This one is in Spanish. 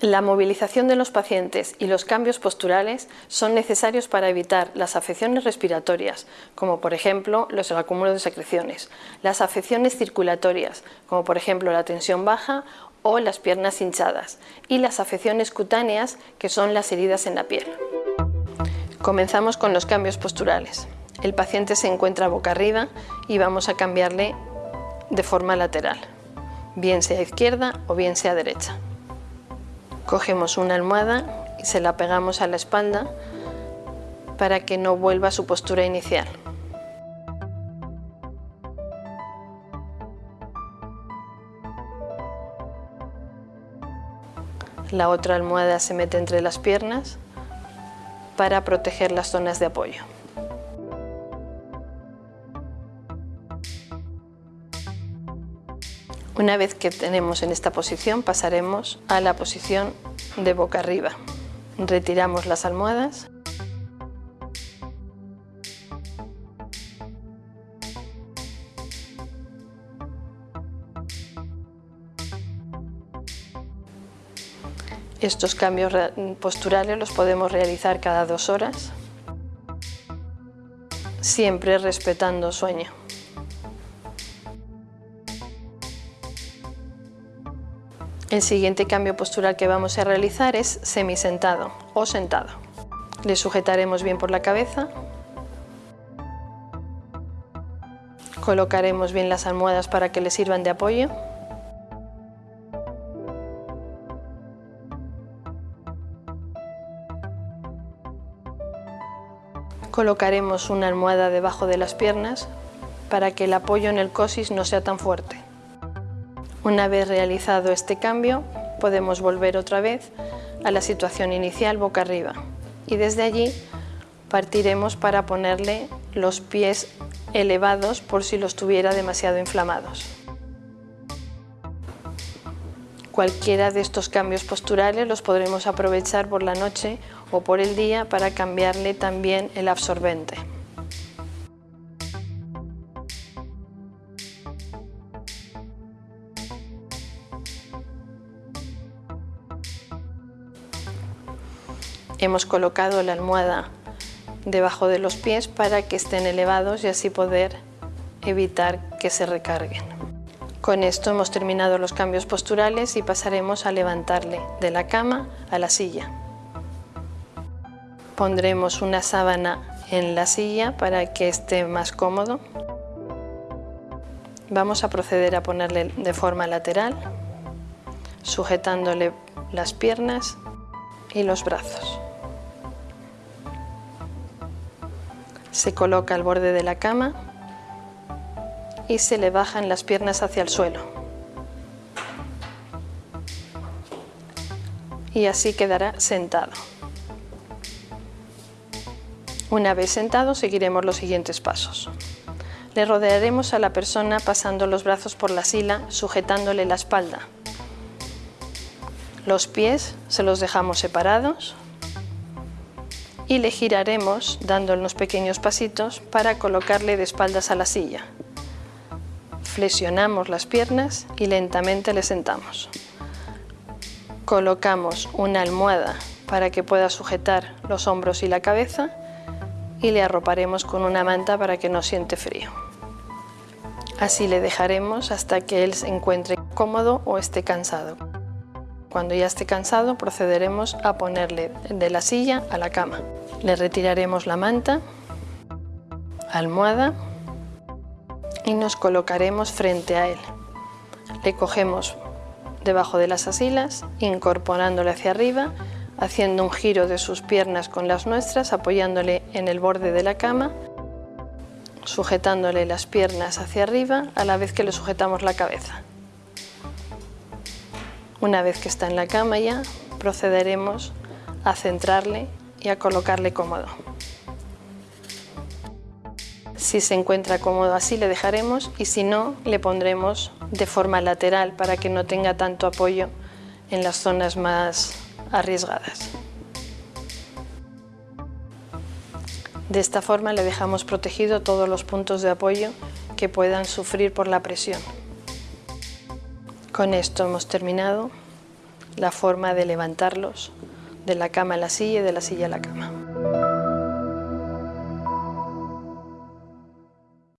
La movilización de los pacientes y los cambios posturales son necesarios para evitar las afecciones respiratorias, como por ejemplo los acúmulos de secreciones, las afecciones circulatorias, como por ejemplo la tensión baja o las piernas hinchadas, y las afecciones cutáneas, que son las heridas en la piel. Comenzamos con los cambios posturales. El paciente se encuentra boca arriba y vamos a cambiarle de forma lateral, bien sea izquierda o bien sea derecha. Cogemos una almohada y se la pegamos a la espalda para que no vuelva a su postura inicial. La otra almohada se mete entre las piernas para proteger las zonas de apoyo. Una vez que tenemos en esta posición pasaremos a la posición de boca arriba. Retiramos las almohadas. Estos cambios posturales los podemos realizar cada dos horas, siempre respetando sueño. El siguiente cambio postural que vamos a realizar es semisentado o sentado. Le sujetaremos bien por la cabeza. Colocaremos bien las almohadas para que le sirvan de apoyo. Colocaremos una almohada debajo de las piernas para que el apoyo en el cosis no sea tan fuerte. Una vez realizado este cambio, podemos volver otra vez a la situación inicial boca arriba y desde allí partiremos para ponerle los pies elevados por si los tuviera demasiado inflamados. Cualquiera de estos cambios posturales los podremos aprovechar por la noche o por el día para cambiarle también el absorbente. Hemos colocado la almohada debajo de los pies para que estén elevados y así poder evitar que se recarguen. Con esto hemos terminado los cambios posturales y pasaremos a levantarle de la cama a la silla. Pondremos una sábana en la silla para que esté más cómodo. Vamos a proceder a ponerle de forma lateral, sujetándole las piernas y los brazos. Se coloca al borde de la cama y se le bajan las piernas hacia el suelo. Y así quedará sentado. Una vez sentado seguiremos los siguientes pasos. Le rodearemos a la persona pasando los brazos por la sila, sujetándole la espalda. Los pies se los dejamos separados y le giraremos dando unos pequeños pasitos para colocarle de espaldas a la silla. Flexionamos las piernas y lentamente le sentamos. Colocamos una almohada para que pueda sujetar los hombros y la cabeza y le arroparemos con una manta para que no siente frío. Así le dejaremos hasta que él se encuentre cómodo o esté cansado. Cuando ya esté cansado procederemos a ponerle de la silla a la cama. Le retiraremos la manta, almohada y nos colocaremos frente a él. Le cogemos debajo de las asilas, incorporándole hacia arriba, haciendo un giro de sus piernas con las nuestras, apoyándole en el borde de la cama, sujetándole las piernas hacia arriba a la vez que le sujetamos la cabeza. Una vez que está en la cama ya, procederemos a centrarle y a colocarle cómodo. Si se encuentra cómodo así le dejaremos y si no le pondremos de forma lateral para que no tenga tanto apoyo en las zonas más arriesgadas. De esta forma le dejamos protegido todos los puntos de apoyo que puedan sufrir por la presión. Con esto hemos terminado. la forma de levantarlos de la cama a la silla y de la silla a la cama.